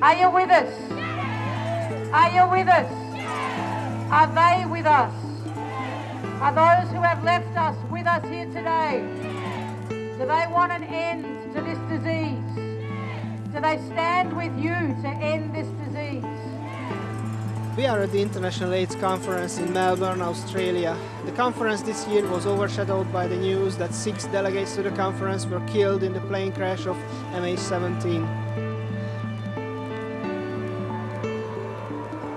Are you with us? Are you with us? Are they with us? Are those who have left us with us here today? Do they want an end to this disease? Do they stand with you to end this disease? We are at the International AIDS Conference in Melbourne, Australia. The conference this year was overshadowed by the news that six delegates to the conference were killed in the plane crash of MH17.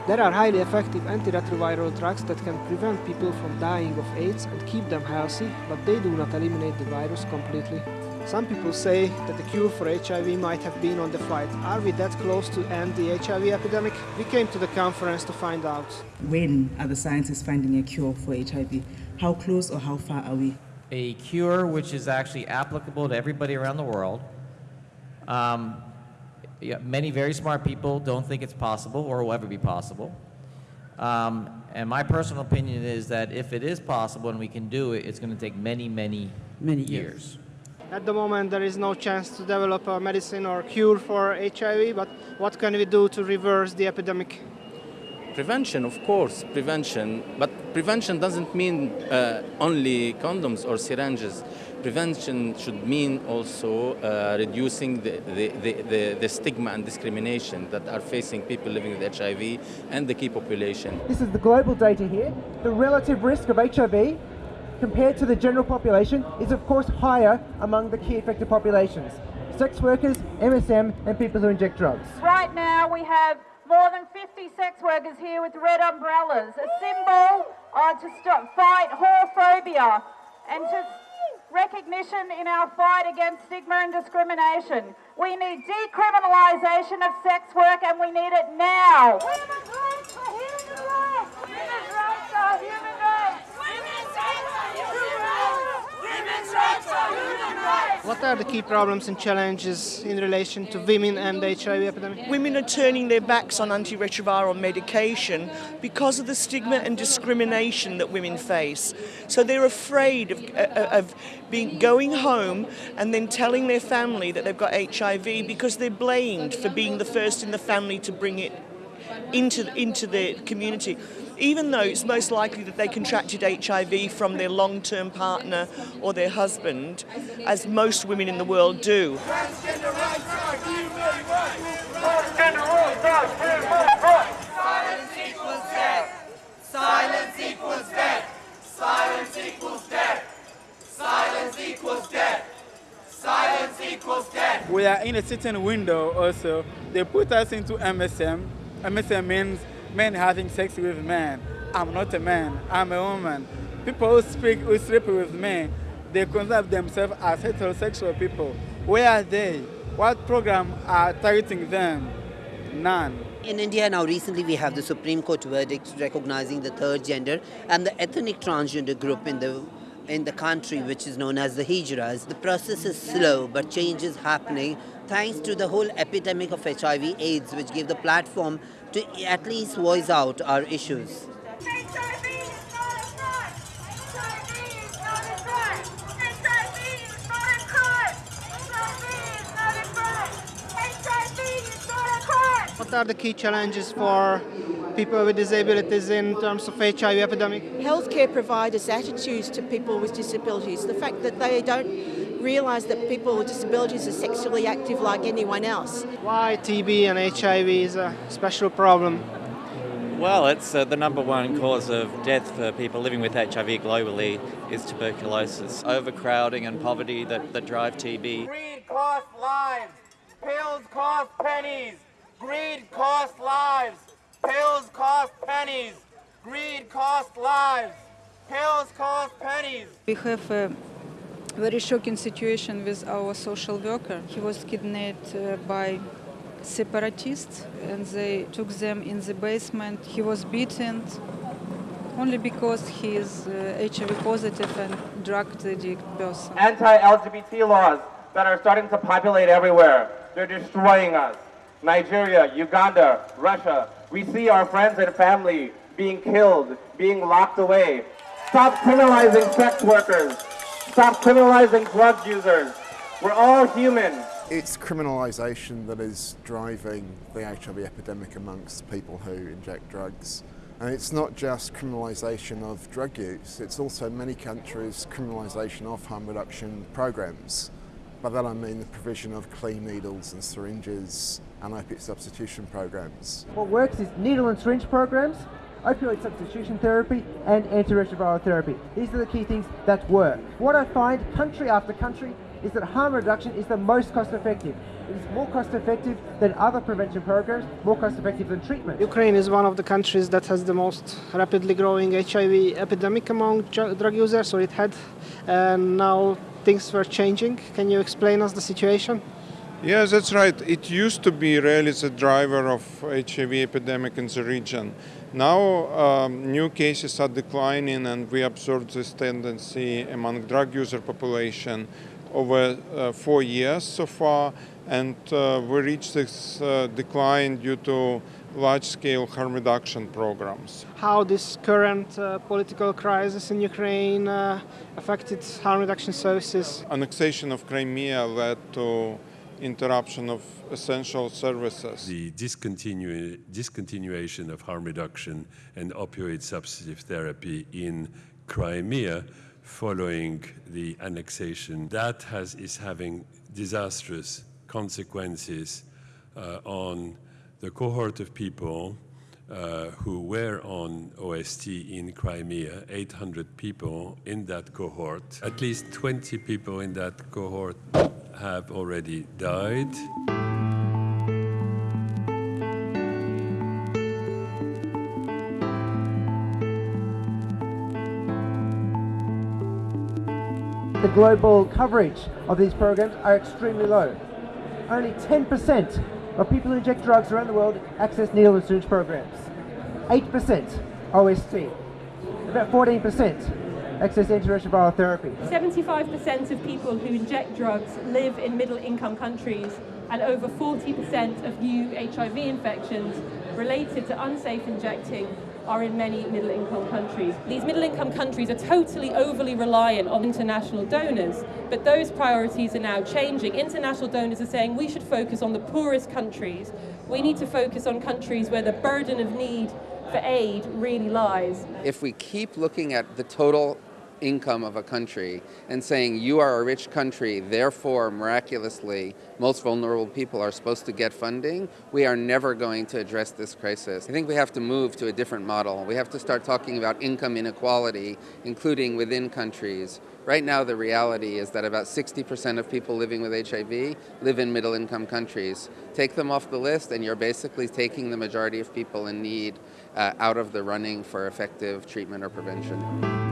There are highly effective antiretroviral drugs that can prevent people from dying of AIDS and keep them healthy, but they do not eliminate the virus completely. Some people say that the cure for HIV might have been on the flight. Are we that close to end the HIV epidemic? We came to the conference to find out. When are the scientists finding a cure for HIV? How close or how far are we? A cure which is actually applicable to everybody around the world. Um, yeah, many very smart people don't think it's possible or will ever be possible. Um, and my personal opinion is that if it is possible and we can do it, it's going to take many, many, Many years. years. At the moment, there is no chance to develop a medicine or cure for HIV, but what can we do to reverse the epidemic? Prevention, of course, prevention. But prevention doesn't mean uh, only condoms or syringes. Prevention should mean also uh, reducing the, the, the, the, the stigma and discrimination that are facing people living with HIV and the key population. This is the global data here. The relative risk of HIV compared to the general population is of course higher among the key affected populations. Sex workers, MSM and people who inject drugs. Right now we have more than 50 sex workers here with red umbrellas, a symbol uh, to stop, fight whorephobia and to recognition in our fight against stigma and discrimination. We need decriminalisation of sex work and we need it now. Women's rights are human rights! Women's rights are human rights! What are the key problems and challenges in relation to women and the HIV epidemic? Women are turning their backs on antiretroviral medication because of the stigma and discrimination that women face. So they're afraid of, uh, of being, going home and then telling their family that they've got HIV because they're blamed for being the first in the family to bring it into, into the community even though it's most likely that they contracted HIV from their long-term partner or their husband, as most women in the world do. We are in a certain window also. They put us into MSM. MSM means men having sex with men. I'm not a man, I'm a woman. People who speak, who sleep with men, they consider themselves as heterosexual people. Where are they? What program are targeting them? None. In India now recently we have the Supreme Court verdict recognizing the third gender and the ethnic transgender group in the in the country which is known as the Hijras. The process is slow but change is happening thanks to the whole epidemic of HIV AIDS which gave the platform to at least voice out our issues. What are the key challenges for people with disabilities in terms of HIV epidemic? Healthcare providers' attitudes to people with disabilities, the fact that they don't realise that people with disabilities are sexually active like anyone else. Why TB and HIV is a special problem? Well, it's uh, the number one cause of death for people living with HIV globally is tuberculosis. Overcrowding and poverty that, that drive TB. Greed costs lives. Pills cost pennies. Greed costs lives. Pills cost pennies. Greed costs lives. Pills cost pennies. We have a very shocking situation with our social worker. He was kidnapped uh, by separatists and they took them in the basement. He was beaten only because he is uh, HIV positive and drug addict person. Anti-LGBT laws that are starting to populate everywhere. They're destroying us. Nigeria, Uganda, Russia. We see our friends and family being killed, being locked away. Stop criminalizing sex workers. Stop criminalizing drug users. We're all human. It's criminalisation that is driving the HIV epidemic amongst people who inject drugs. And it's not just criminalisation of drug use, it's also in many countries criminalisation of harm reduction programs. By that I mean the provision of clean needles and syringes and opiate substitution programs. What works is needle and syringe programs, opioid substitution therapy and antiretroviral therapy. These are the key things that work. What I find country after country is that harm reduction is the most cost effective. It is more cost effective than other prevention programs, more cost effective than treatment. Ukraine is one of the countries that has the most rapidly growing HIV epidemic among drug users, or it had, and now things were changing. Can you explain us the situation? Yes, that's right. It used to be really the driver of HIV epidemic in the region. Now um, new cases are declining and we observe this tendency among drug user population over uh, four years so far and uh, we reached this uh, decline due to large-scale harm reduction programs. How this current uh, political crisis in Ukraine uh, affected harm reduction services? Annexation of Crimea led to interruption of essential services. The discontinu discontinuation of harm reduction and opioid substitute therapy in Crimea following the annexation, that has, is having disastrous consequences uh, on the cohort of people uh, who were on OST in Crimea, 800 people in that cohort. At least 20 people in that cohort have already died. The global coverage of these programs are extremely low. Only 10% of people who inject drugs around the world access needle and syringe programs. 8% OST. About 14% access antiretroviral therapy. 75% of people who inject drugs live in middle income countries and over 40% of new HIV infections related to unsafe injecting are in many middle income countries. These middle income countries are totally overly reliant on international donors, but those priorities are now changing. International donors are saying we should focus on the poorest countries. We need to focus on countries where the burden of need for aid really lies. If we keep looking at the total income of a country and saying you are a rich country, therefore miraculously most vulnerable people are supposed to get funding, we are never going to address this crisis. I think we have to move to a different model. We have to start talking about income inequality, including within countries. Right now the reality is that about 60% of people living with HIV live in middle income countries. Take them off the list and you're basically taking the majority of people in need uh, out of the running for effective treatment or prevention.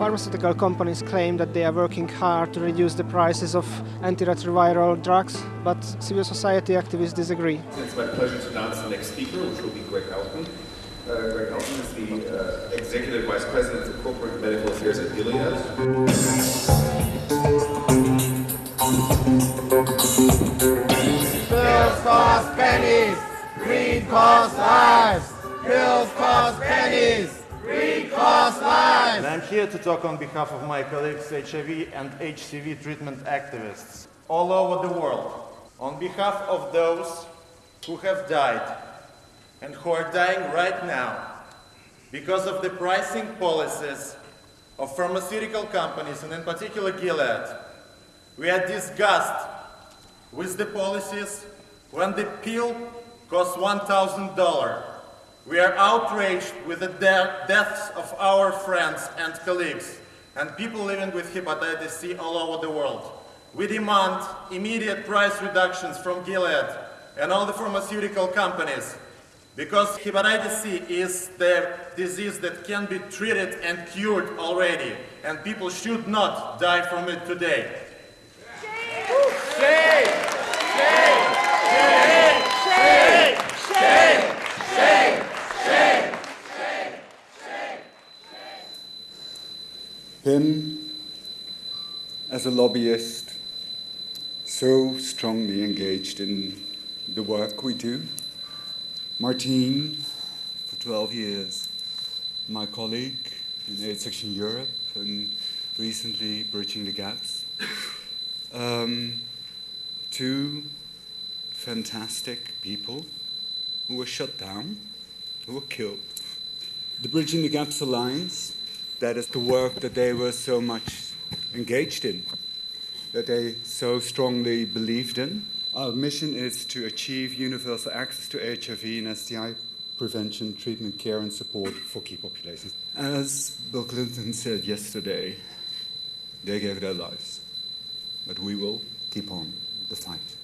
Pharmaceutical companies claim that they are working hard to reduce the prices of antiretroviral drugs, but civil society activists disagree. It's my pleasure to announce the next speaker, which will be Gregg Alton. Uh, Gregg Alton is the uh, Executive Vice President of Corporate Medical Affairs at Gilead. Pills cost pennies, greed costs lives. And I'm here to talk on behalf of my colleagues, HIV and HCV treatment activists all over the world. On behalf of those who have died and who are dying right now because of the pricing policies of pharmaceutical companies and in particular Gilead, we are disgusted with the policies when the pill costs $1,000 we are outraged with the de deaths of our friends and colleagues and people living with hepatitis C all over the world. We demand immediate price reductions from Gilead and all the pharmaceutical companies because hepatitis C is the disease that can be treated and cured already and people should not die from it today. Him, as a lobbyist, so strongly engaged in the work we do. Martine, for 12 years, my colleague in AIDS Action Europe, and recently, Bridging the Gaps. Um, two fantastic people who were shut down, who were killed. The Bridging the Gaps Alliance, that is the work that they were so much engaged in, that they so strongly believed in. Our mission is to achieve universal access to HIV and STI prevention, treatment, care, and support for key populations. As Bill Clinton said yesterday, they gave their lives, but we will keep on the fight.